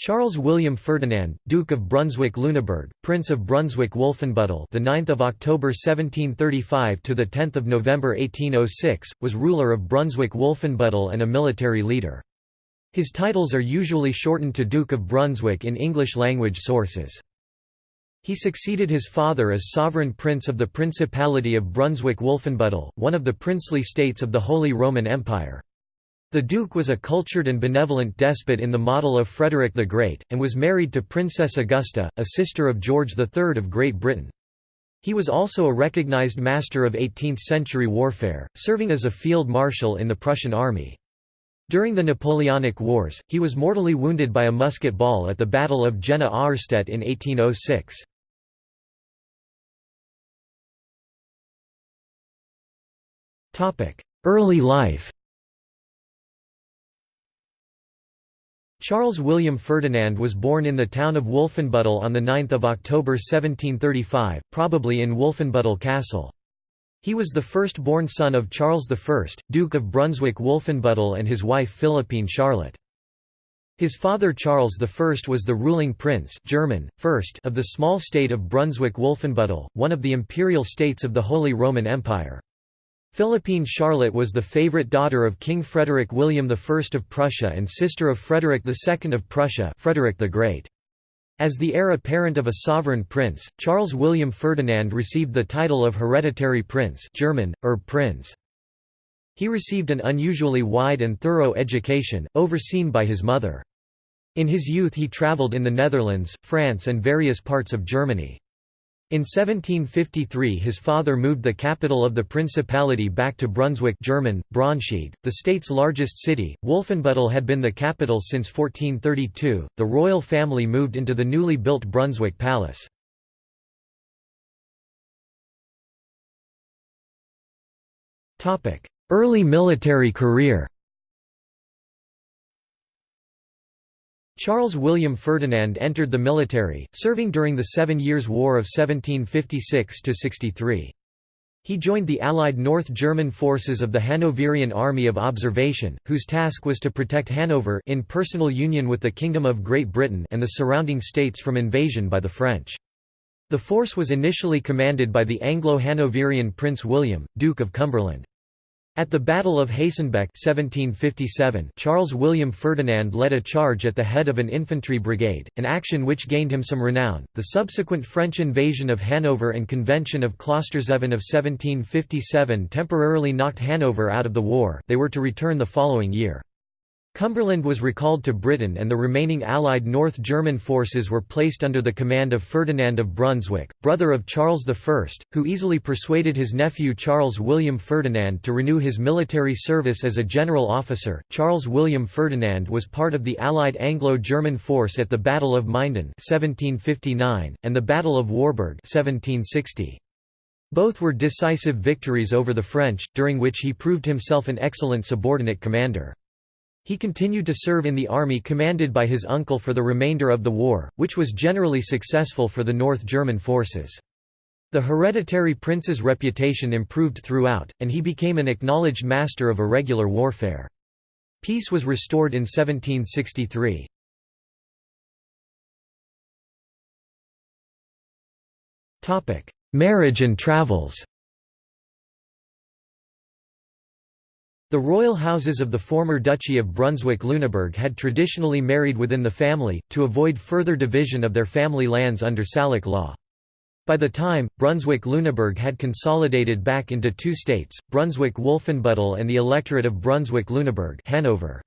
Charles William Ferdinand, Duke of Brunswick-Lüneburg, Prince of Brunswick-Wolfenbüttel, the 9th of October 1735 to the 10th of November 1806, was ruler of Brunswick-Wolfenbüttel and a military leader. His titles are usually shortened to Duke of Brunswick in English-language sources. He succeeded his father as sovereign prince of the Principality of Brunswick-Wolfenbüttel, one of the princely states of the Holy Roman Empire. The Duke was a cultured and benevolent despot in the model of Frederick the Great, and was married to Princess Augusta, a sister of George III of Great Britain. He was also a recognized master of 18th-century warfare, serving as a field marshal in the Prussian army. During the Napoleonic Wars, he was mortally wounded by a musket ball at the Battle of Jena Auerstedt in 1806. Early life Charles William Ferdinand was born in the town of Wolfenbüttel on 9 October 1735, probably in Wolfenbüttel Castle. He was the first-born son of Charles I, Duke of Brunswick-Wolfenbüttel and his wife Philippine Charlotte. His father Charles I was the ruling prince German, first of the small state of Brunswick-Wolfenbüttel, one of the imperial states of the Holy Roman Empire. Philippine Charlotte was the favorite daughter of King Frederick William I of Prussia and sister of Frederick II of Prussia Frederick the Great. As the heir apparent of a sovereign prince, Charles William Ferdinand received the title of hereditary prince German, Erbprinz. He received an unusually wide and thorough education, overseen by his mother. In his youth he travelled in the Netherlands, France and various parts of Germany. In 1753 his father moved the capital of the principality back to Brunswick German, Braunschweig, the state's largest city. Wolfenbüttel had been the capital since 1432. The royal family moved into the newly built Brunswick Palace. Early military career Charles William Ferdinand entered the military, serving during the Seven Years' War of 1756–63. He joined the Allied North German forces of the Hanoverian Army of Observation, whose task was to protect Hanover in personal union with the Kingdom of Great Britain and the surrounding states from invasion by the French. The force was initially commanded by the Anglo-Hanoverian Prince William, Duke of Cumberland. At the Battle of Hastenbeck 1757, Charles William Ferdinand led a charge at the head of an infantry brigade, an action which gained him some renown. The subsequent French invasion of Hanover and Convention of Klosterzeven of 1757 temporarily knocked Hanover out of the war. They were to return the following year. Cumberland was recalled to Britain and the remaining Allied North German forces were placed under the command of Ferdinand of Brunswick, brother of Charles I, who easily persuaded his nephew Charles William Ferdinand to renew his military service as a general officer. Charles William Ferdinand was part of the Allied Anglo-German force at the Battle of Minden 1759, and the Battle of Warburg 1760. Both were decisive victories over the French, during which he proved himself an excellent subordinate commander. He continued to serve in the army commanded by his uncle for the remainder of the war, which was generally successful for the North German forces. The hereditary prince's reputation improved throughout, and he became an acknowledged master of irregular warfare. Peace was restored in 1763. Marriage and travels The royal houses of the former Duchy of Brunswick-Lüneburg had traditionally married within the family, to avoid further division of their family lands under Salic law. By the time, Brunswick-Lüneburg had consolidated back into two states, Brunswick-Wolfenbüttel and the Electorate of Brunswick-Lüneburg Hanover.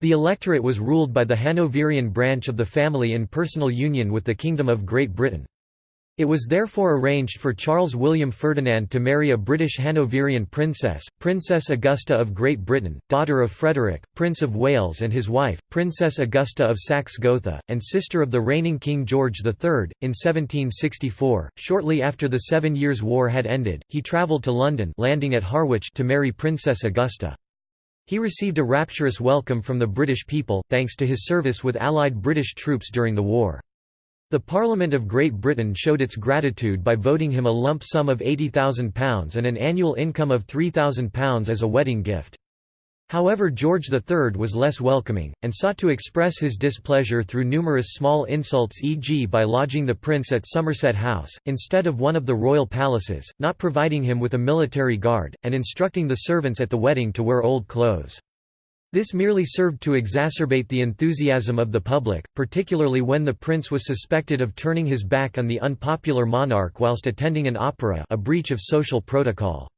The electorate was ruled by the Hanoverian branch of the family in personal union with the Kingdom of Great Britain. It was therefore arranged for Charles William Ferdinand to marry a British Hanoverian princess, Princess Augusta of Great Britain, daughter of Frederick, Prince of Wales and his wife, Princess Augusta of Saxe-Gotha, and sister of the reigning King George III. In 1764, shortly after the Seven Years' War had ended, he travelled to London landing at Harwich to marry Princess Augusta. He received a rapturous welcome from the British people, thanks to his service with Allied British troops during the war. The Parliament of Great Britain showed its gratitude by voting him a lump sum of £80,000 and an annual income of £3,000 as a wedding gift. However George III was less welcoming, and sought to express his displeasure through numerous small insults e.g. by lodging the prince at Somerset House, instead of one of the royal palaces, not providing him with a military guard, and instructing the servants at the wedding to wear old clothes. This merely served to exacerbate the enthusiasm of the public, particularly when the prince was suspected of turning his back on the unpopular monarch whilst attending an opera a breach of social protocol.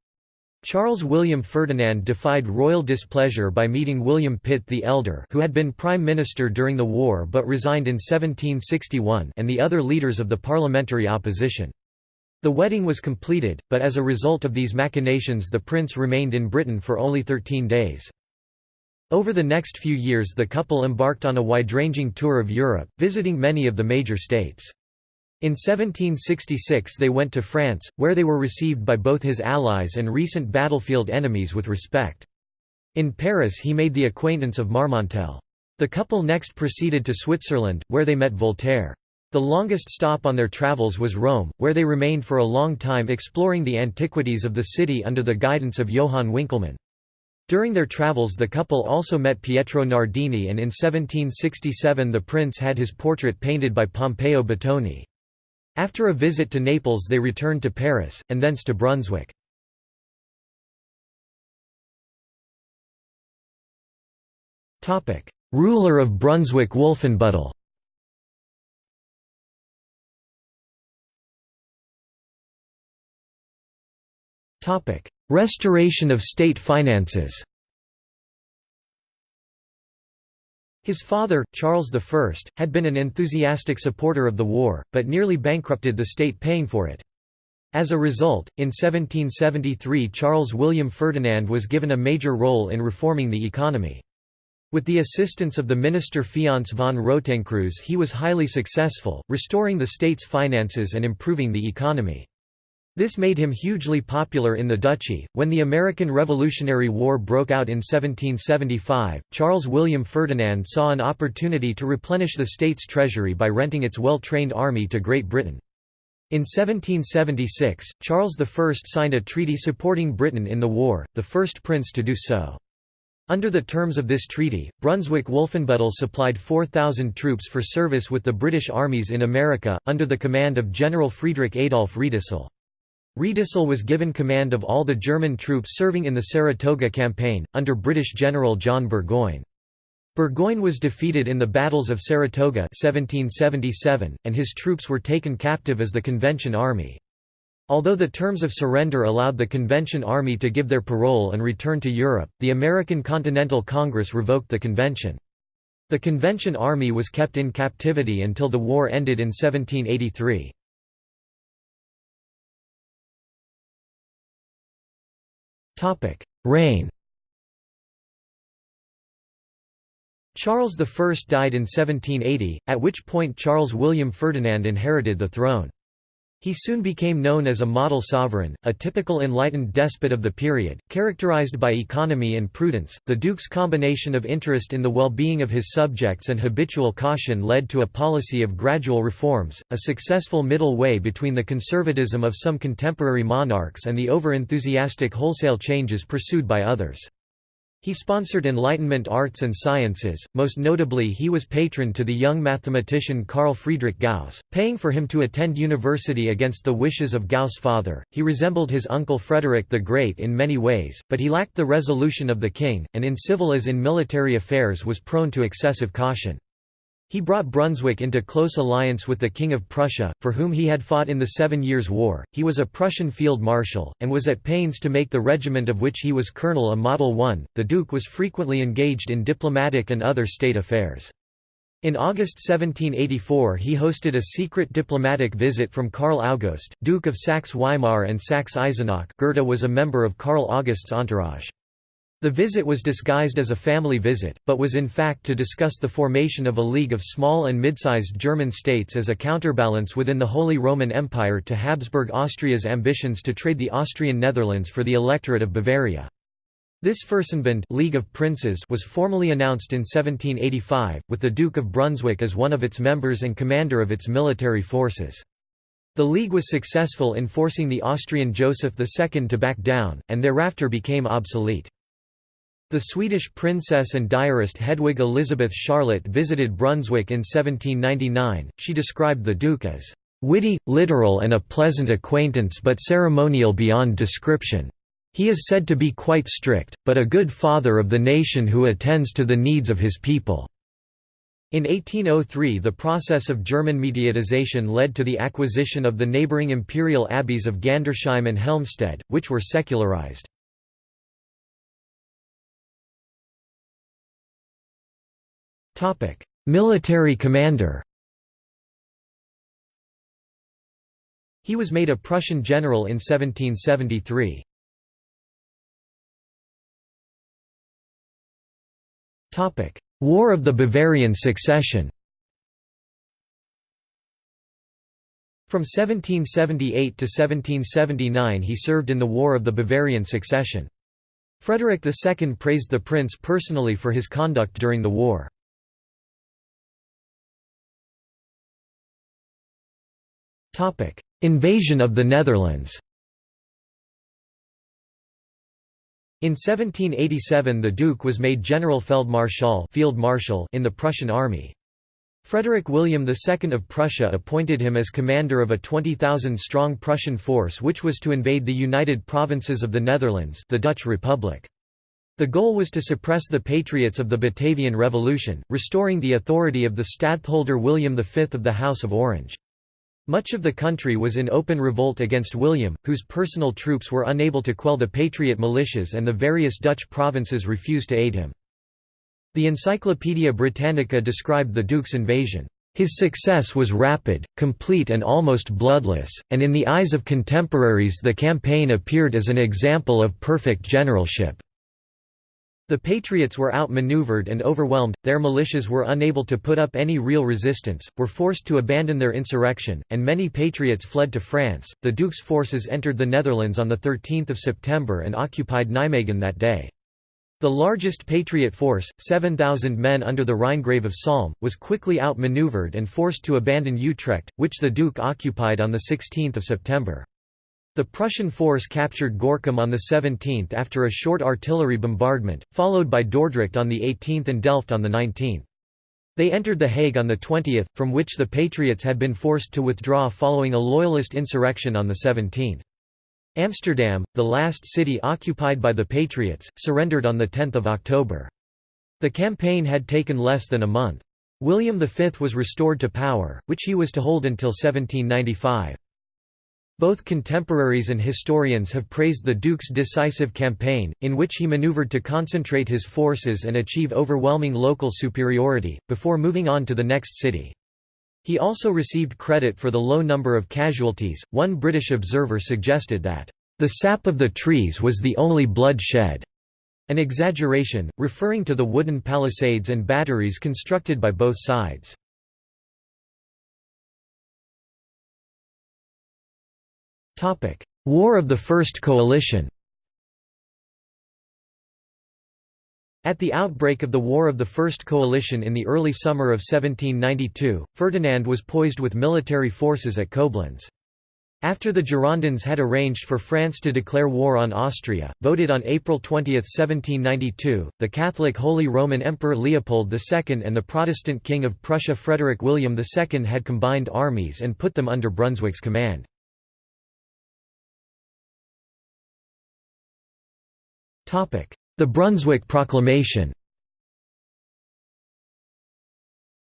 Charles William Ferdinand defied royal displeasure by meeting William Pitt the Elder who had been Prime Minister during the war but resigned in 1761 and the other leaders of the parliamentary opposition. The wedding was completed, but as a result of these machinations the prince remained in Britain for only 13 days. Over the next few years the couple embarked on a wide-ranging tour of Europe, visiting many of the major states. In 1766 they went to France, where they were received by both his allies and recent battlefield enemies with respect. In Paris he made the acquaintance of Marmontel. The couple next proceeded to Switzerland, where they met Voltaire. The longest stop on their travels was Rome, where they remained for a long time exploring the antiquities of the city under the guidance of Johann Winckelmann. During their travels the couple also met Pietro Nardini and in 1767 the prince had his portrait painted by Pompeo Batoni. After a visit to Naples they returned to Paris, and thence to Brunswick. Ruler of Brunswick-Wolfenbüttel Restoration of state finances His father, Charles I, had been an enthusiastic supporter of the war, but nearly bankrupted the state paying for it. As a result, in 1773 Charles William Ferdinand was given a major role in reforming the economy. With the assistance of the minister Féronce von Rotenkreutz he was highly successful, restoring the state's finances and improving the economy. This made him hugely popular in the duchy. When the American Revolutionary War broke out in 1775, Charles William Ferdinand saw an opportunity to replenish the state's treasury by renting its well trained army to Great Britain. In 1776, Charles I signed a treaty supporting Britain in the war, the first prince to do so. Under the terms of this treaty, Brunswick-Wolfenbüttel supplied 4,000 troops for service with the British armies in America, under the command of General Friedrich Adolf Riedesel. Riedesel was given command of all the German troops serving in the Saratoga campaign, under British General John Burgoyne. Burgoyne was defeated in the battles of Saratoga 1777, and his troops were taken captive as the Convention Army. Although the terms of surrender allowed the Convention Army to give their parole and return to Europe, the American Continental Congress revoked the convention. The Convention Army was kept in captivity until the war ended in 1783. Reign Charles I died in 1780, at which point Charles William Ferdinand inherited the throne. He soon became known as a model sovereign, a typical enlightened despot of the period, characterized by economy and prudence. The Duke's combination of interest in the well being of his subjects and habitual caution led to a policy of gradual reforms, a successful middle way between the conservatism of some contemporary monarchs and the over-enthusiastic wholesale changes pursued by others. He sponsored Enlightenment arts and sciences, most notably he was patron to the young mathematician Carl Friedrich Gauss, paying for him to attend university against the wishes of Gauss' father. He resembled his uncle Frederick the Great in many ways, but he lacked the resolution of the king, and in civil as in military affairs was prone to excessive caution. He brought Brunswick into close alliance with the King of Prussia, for whom he had fought in the Seven Years' War. He was a Prussian field marshal, and was at pains to make the regiment of which he was colonel a model one. The Duke was frequently engaged in diplomatic and other state affairs. In August 1784 he hosted a secret diplomatic visit from Karl August, Duke of Saxe-Weimar and Saxe-Eisenach Goethe was a member of Karl August's entourage. The visit was disguised as a family visit, but was in fact to discuss the formation of a league of small and mid-sized German states as a counterbalance within the Holy Roman Empire to Habsburg Austria's ambitions to trade the Austrian Netherlands for the electorate of Bavaria. This Fürstenbund League of Princes was formally announced in 1785, with the Duke of Brunswick as one of its members and commander of its military forces. The League was successful in forcing the Austrian Joseph II to back down, and thereafter became obsolete. The Swedish princess and diarist Hedwig Elizabeth Charlotte visited Brunswick in 1799. She described the Duke as witty, literal, and a pleasant acquaintance, but ceremonial beyond description. He is said to be quite strict, but a good father of the nation who attends to the needs of his people. In 1803 the process of German mediatization led to the acquisition of the neighbouring imperial abbeys of Gandersheim and Helmstedt, which were secularized. Military commander He was made a Prussian general in 1773. War of the Bavarian Succession From 1778 to 1779 he served in the War of the Bavarian Succession. Frederick II praised the prince personally for his conduct during the war. Invasion of the Netherlands In 1787 the Duke was made Generalfeldmarschall Field Marshal in the Prussian army. Frederick William II of Prussia appointed him as commander of a 20,000-strong Prussian force which was to invade the United Provinces of the Netherlands the Dutch Republic. The goal was to suppress the patriots of the Batavian Revolution, restoring the authority of the stadtholder William V of the House of Orange. Much of the country was in open revolt against William, whose personal troops were unable to quell the Patriot militias and the various Dutch provinces refused to aid him. The Encyclopaedia Britannica described the Duke's invasion, "...his success was rapid, complete and almost bloodless, and in the eyes of contemporaries the campaign appeared as an example of perfect generalship." The Patriots were outmaneuvered and overwhelmed, their militias were unable to put up any real resistance, were forced to abandon their insurrection, and many Patriots fled to France. The Duke's forces entered the Netherlands on 13 September and occupied Nijmegen that day. The largest Patriot force, 7,000 men under the Rhinegrave of Salm, was quickly outmaneuvered and forced to abandon Utrecht, which the Duke occupied on 16 September. The Prussian force captured Gorkum on the 17th after a short artillery bombardment, followed by Dordrecht on the 18th and Delft on the 19th. They entered The Hague on the 20th, from which the Patriots had been forced to withdraw following a loyalist insurrection on the 17th. Amsterdam, the last city occupied by the Patriots, surrendered on 10 October. The campaign had taken less than a month. William V was restored to power, which he was to hold until 1795. Both contemporaries and historians have praised the Duke's decisive campaign, in which he maneuvered to concentrate his forces and achieve overwhelming local superiority, before moving on to the next city. He also received credit for the low number of casualties. One British observer suggested that, the sap of the trees was the only blood shed, an exaggeration, referring to the wooden palisades and batteries constructed by both sides. War of the First Coalition At the outbreak of the War of the First Coalition in the early summer of 1792, Ferdinand was poised with military forces at Koblenz. After the Girondins had arranged for France to declare war on Austria, voted on April 20, 1792, the Catholic Holy Roman Emperor Leopold II and the Protestant King of Prussia Frederick William II had combined armies and put them under Brunswick's command. The Brunswick Proclamation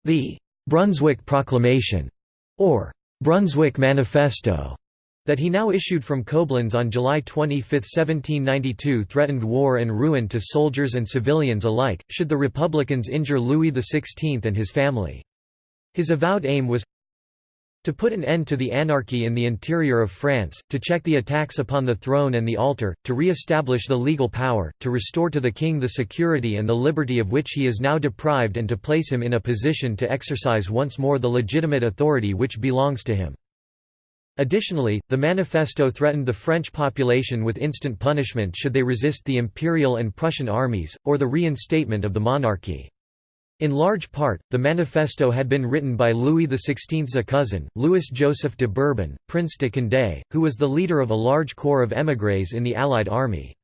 The «Brunswick Proclamation» or «Brunswick Manifesto» that he now issued from Koblenz on July 25, 1792 threatened war and ruin to soldiers and civilians alike, should the Republicans injure Louis XVI and his family. His avowed aim was to put an end to the anarchy in the interior of France, to check the attacks upon the throne and the altar, to re-establish the legal power, to restore to the king the security and the liberty of which he is now deprived and to place him in a position to exercise once more the legitimate authority which belongs to him. Additionally, the manifesto threatened the French population with instant punishment should they resist the imperial and Prussian armies, or the reinstatement of the monarchy. In large part, the manifesto had been written by Louis XVI's cousin, Louis-Joseph de Bourbon, Prince de Condé, who was the leader of a large corps of émigrés in the Allied army.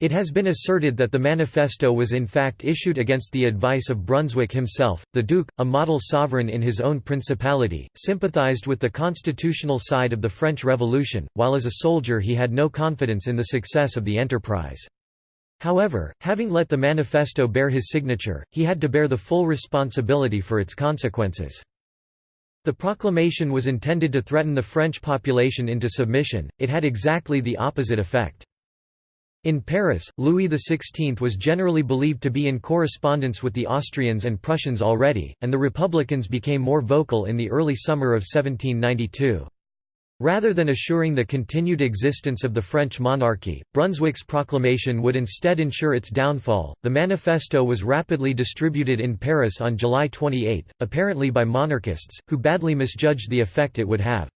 It has been asserted that the manifesto was in fact issued against the advice of Brunswick himself. The Duke, a model sovereign in his own principality, sympathized with the constitutional side of the French Revolution, while as a soldier he had no confidence in the success of the enterprise. However, having let the manifesto bear his signature, he had to bear the full responsibility for its consequences. The proclamation was intended to threaten the French population into submission, it had exactly the opposite effect. In Paris, Louis XVI was generally believed to be in correspondence with the Austrians and Prussians already, and the Republicans became more vocal in the early summer of 1792. Rather than assuring the continued existence of the French monarchy, Brunswick's proclamation would instead ensure its downfall. The manifesto was rapidly distributed in Paris on July 28, apparently by monarchists, who badly misjudged the effect it would have.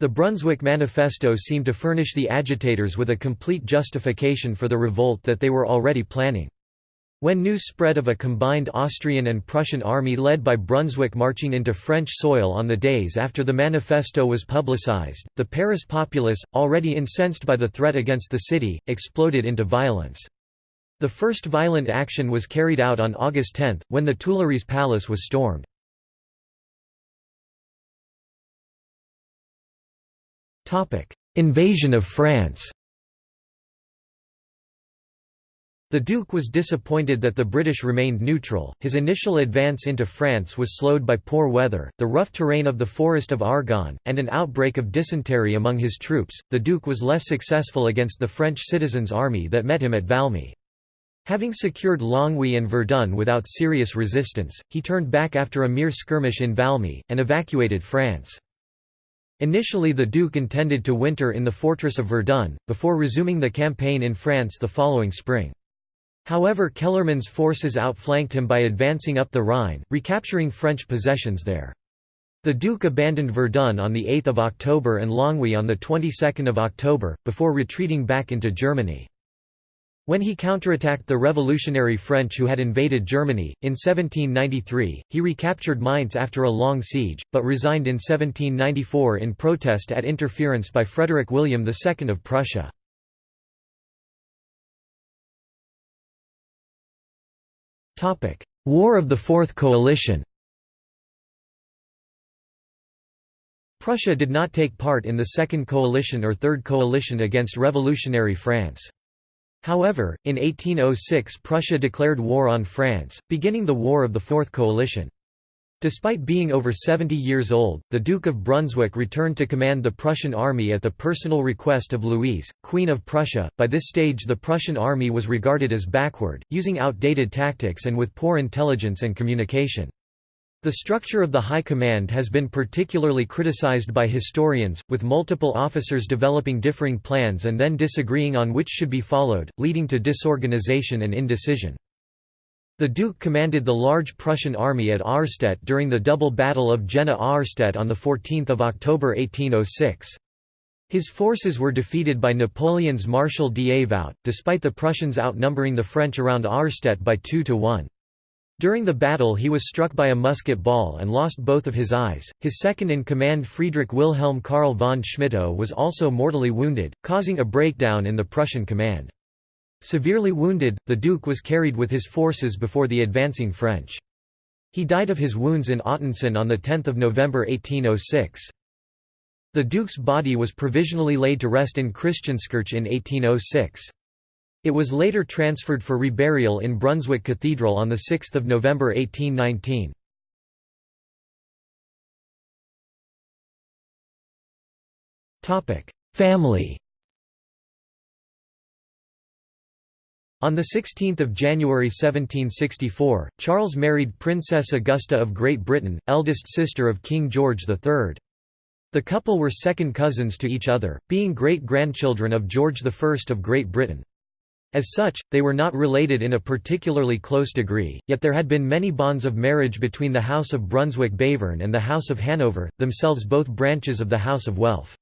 The Brunswick Manifesto seemed to furnish the agitators with a complete justification for the revolt that they were already planning. When news spread of a combined Austrian and Prussian army led by Brunswick marching into French soil on the days after the manifesto was publicized, the Paris populace, already incensed by the threat against the city, exploded into violence. The first violent action was carried out on August 10, when the Tuileries Palace was stormed. Invasion of France The Duke was disappointed that the British remained neutral, his initial advance into France was slowed by poor weather, the rough terrain of the Forest of Argonne, and an outbreak of dysentery among his troops. The Duke was less successful against the French citizens' army that met him at Valmy. Having secured Longwy and Verdun without serious resistance, he turned back after a mere skirmish in Valmy, and evacuated France. Initially the Duke intended to winter in the fortress of Verdun, before resuming the campaign in France the following spring. However Kellermann's forces outflanked him by advancing up the Rhine, recapturing French possessions there. The Duke abandoned Verdun on 8 October and Longwy on the 22nd of October, before retreating back into Germany. When he counterattacked the revolutionary French who had invaded Germany, in 1793, he recaptured Mainz after a long siege, but resigned in 1794 in protest at interference by Frederick William II of Prussia. War of the Fourth Coalition Prussia did not take part in the Second Coalition or Third Coalition against revolutionary France. However, in 1806 Prussia declared war on France, beginning the War of the Fourth Coalition. Despite being over 70 years old, the Duke of Brunswick returned to command the Prussian army at the personal request of Louise, Queen of Prussia. By this stage, the Prussian army was regarded as backward, using outdated tactics and with poor intelligence and communication. The structure of the High Command has been particularly criticized by historians, with multiple officers developing differing plans and then disagreeing on which should be followed, leading to disorganization and indecision. The Duke commanded the large Prussian army at Auerstedt during the double battle of Jena-Auerstedt on 14 October 1806. His forces were defeated by Napoleon's Marshal Davout, despite the Prussians outnumbering the French around Auerstedt by 2 to 1. During the battle he was struck by a musket ball and lost both of his eyes. His second-in-command Friedrich Wilhelm Karl von Schmettau was also mortally wounded, causing a breakdown in the Prussian command. Severely wounded, the Duke was carried with his forces before the advancing French. He died of his wounds in Ottensen on 10 November 1806. The Duke's body was provisionally laid to rest in Christianskirch in 1806. It was later transferred for reburial in Brunswick Cathedral on 6 November 1819. Family On 16 January 1764, Charles married Princess Augusta of Great Britain, eldest sister of King George III. The couple were second cousins to each other, being great-grandchildren of George I of Great Britain. As such, they were not related in a particularly close degree, yet there had been many bonds of marriage between the House of Brunswick-Bevern and the House of Hanover, themselves both branches of the House of Welf.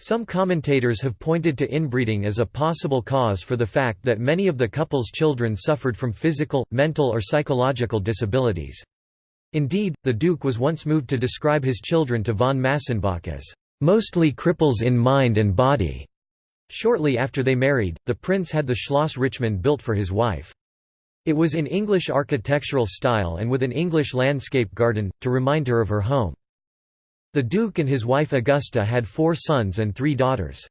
Some commentators have pointed to inbreeding as a possible cause for the fact that many of the couple's children suffered from physical, mental or psychological disabilities. Indeed, the Duke was once moved to describe his children to von Massenbach as, "...mostly cripples in mind and body." Shortly after they married, the prince had the Schloss Richmond built for his wife. It was in English architectural style and with an English landscape garden, to remind her of her home. The Duke and his wife Augusta had four sons and three daughters.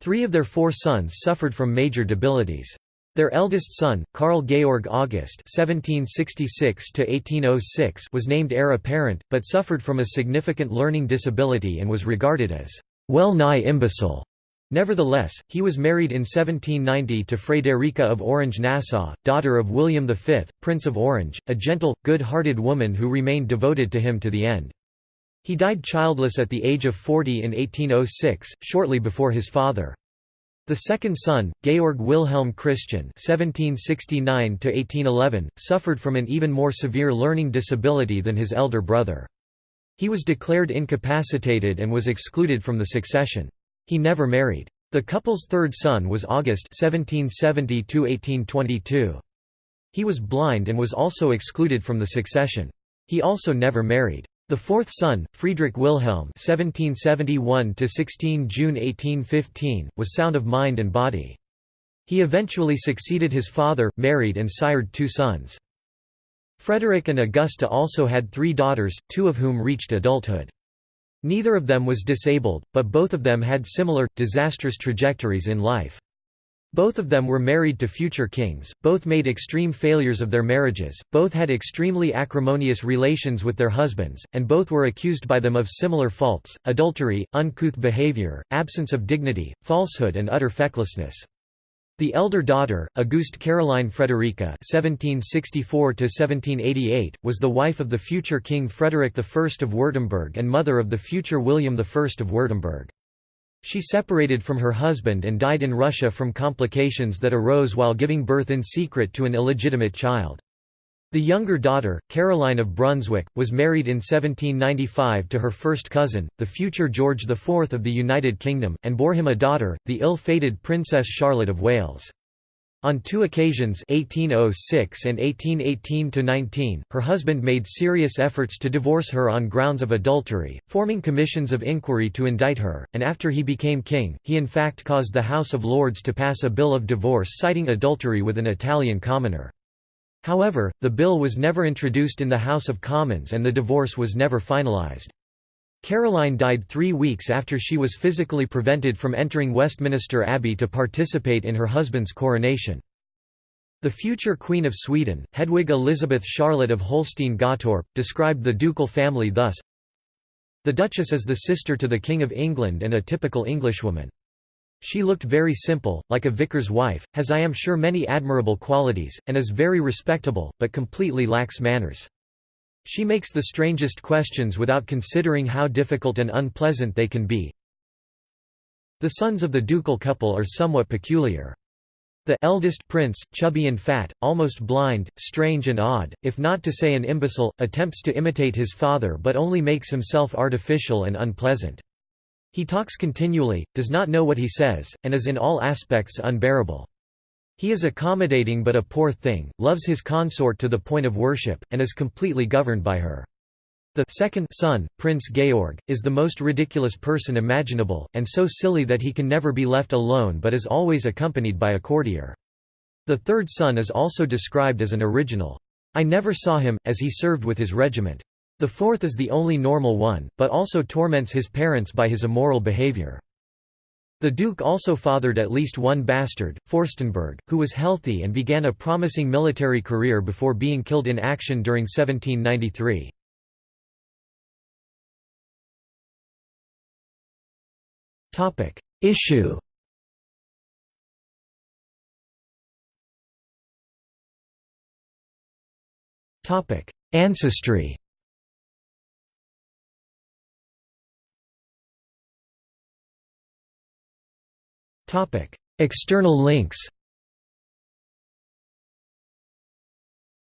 Three of their four sons suffered from major debilities. Their eldest son, Carl Georg August (1766–1806), was named heir apparent, but suffered from a significant learning disability and was regarded as well nigh imbecile. Nevertheless, he was married in 1790 to Frederica of Orange-Nassau, daughter of William V, Prince of Orange, a gentle, good-hearted woman who remained devoted to him to the end. He died childless at the age of 40 in 1806, shortly before his father. The second son, Georg Wilhelm Christian (1769–1811), suffered from an even more severe learning disability than his elder brother. He was declared incapacitated and was excluded from the succession. He never married. The couple's third son was August (1770–1822). He was blind and was also excluded from the succession. He also never married. The fourth son, Friedrich Wilhelm (1771–16 June 1815), was sound of mind and body. He eventually succeeded his father, married and sired two sons. Frederick and Augusta also had three daughters, two of whom reached adulthood. Neither of them was disabled, but both of them had similar, disastrous trajectories in life. Both of them were married to future kings, both made extreme failures of their marriages, both had extremely acrimonious relations with their husbands, and both were accused by them of similar faults, adultery, uncouth behavior, absence of dignity, falsehood and utter fecklessness. The elder daughter, Auguste Caroline Frederica (1764–1788), was the wife of the future King Frederick I of Württemberg and mother of the future William I of Württemberg. She separated from her husband and died in Russia from complications that arose while giving birth in secret to an illegitimate child. The younger daughter, Caroline of Brunswick, was married in 1795 to her first cousin, the future George IV of the United Kingdom, and bore him a daughter, the ill-fated Princess Charlotte of Wales. On two occasions 1806 and 1818–19, her husband made serious efforts to divorce her on grounds of adultery, forming commissions of inquiry to indict her, and after he became king, he in fact caused the House of Lords to pass a bill of divorce citing adultery with an Italian commoner. However, the bill was never introduced in the House of Commons and the divorce was never finalised. Caroline died three weeks after she was physically prevented from entering Westminster Abbey to participate in her husband's coronation. The future Queen of Sweden, Hedwig Elizabeth Charlotte of Holstein-Gottorp, described the ducal family thus The Duchess is the sister to the King of England and a typical Englishwoman. She looked very simple, like a vicar's wife, has I am sure many admirable qualities, and is very respectable, but completely lacks manners. She makes the strangest questions without considering how difficult and unpleasant they can be. The sons of the ducal couple are somewhat peculiar. The eldest prince, chubby and fat, almost blind, strange and odd, if not to say an imbecile, attempts to imitate his father but only makes himself artificial and unpleasant. He talks continually, does not know what he says, and is in all aspects unbearable. He is accommodating but a poor thing, loves his consort to the point of worship, and is completely governed by her. The second son, Prince Georg, is the most ridiculous person imaginable, and so silly that he can never be left alone but is always accompanied by a courtier. The third son is also described as an original. I never saw him, as he served with his regiment. The fourth is the only normal one, but also torments his parents by his immoral behavior. The Duke also fathered at least one bastard, Forstenburg, who was healthy and began a promising military career before being killed in action during 1793. Issue Ancestry External links.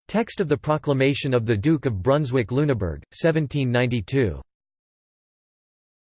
Text of the Proclamation of the Duke of Brunswick-Lüneburg, 1792